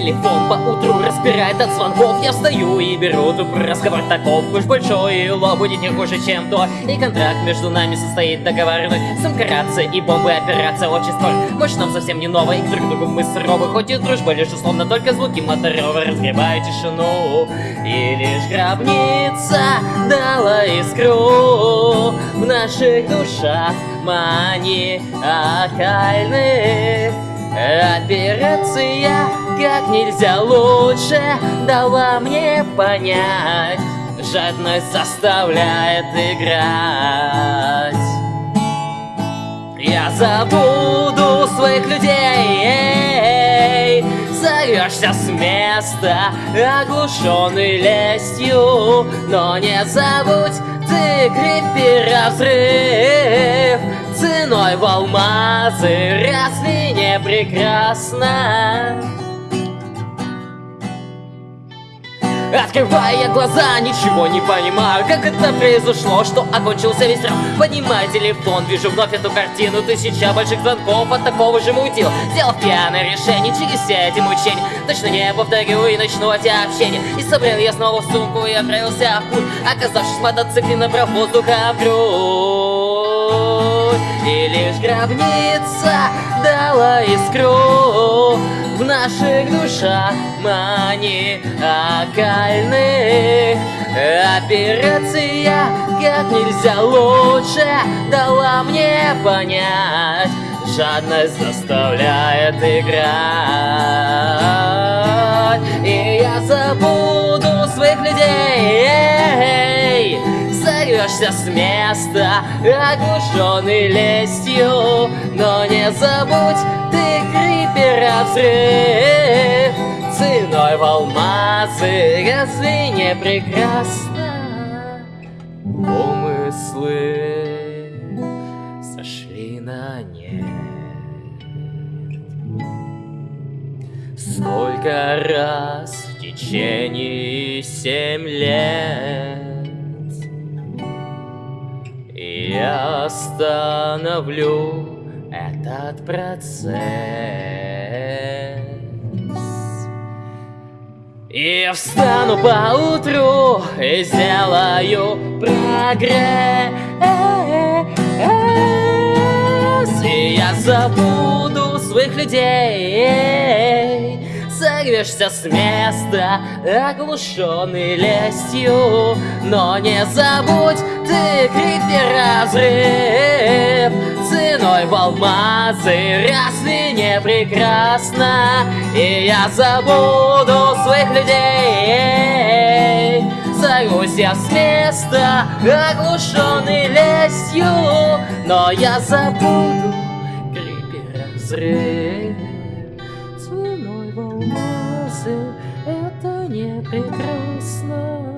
Телефон по утру распирает от звонков. Я встаю и беру трубку, разговор таков. Уж большой и будет не хуже, чем то. И контракт между нами состоит договорной Самка и бомбы операция общества Может нам совсем не новая, и друг другу мы суровы Хоть и дружба лишь условно, только звуки моторева Разгребают тишину. И лишь гробница дала искру В наших душах. Маниакальных Операция как нельзя лучше дала мне понять. Жадность заставляет играть. Я забуду своих людей. Сорвешься с места, оглушенный лестью. Но не забудь, ты крепи разрыв Ценой в алмазы, разве не прекрасно? Открывая глаза, ничего не понимаю Как это произошло, что окончился весь раунд Поднимаю телефон, вижу вновь эту картину Тысяча больших звонков от такого же мутила Сделал пьяное решение через все эти мучения Точно не повторю и начну эти общения И собрал я снова в сумку и отправился в путь. Оказавшись в мотоцикле, набрал воздуха в грудь И лишь гробница дала искру в наших душах. Маниакальных Операция как нельзя лучше дала мне понять. Жадность заставляет играть. И я забуду Сорвешься с места, оглушенный лестью. Но не забудь, ты крипер взрыв Ценой в алмазы, разве не прекрасно? Умыслы сошли на нет. Сколько раз в течение семь лет Я остановлю этот процесс. И встану по утру и сделаю прогресс. И я забуду своих людей. Сорвешься с места, оглушенный лестью. Но не забудь, крипер разрыв Ценой в алмазы, разве не прекрасно? И я забуду своих людей Сорвусь я с места, оглушенный лестью Но я забуду крипер разрыв Ценой в алмазы, это не прекрасно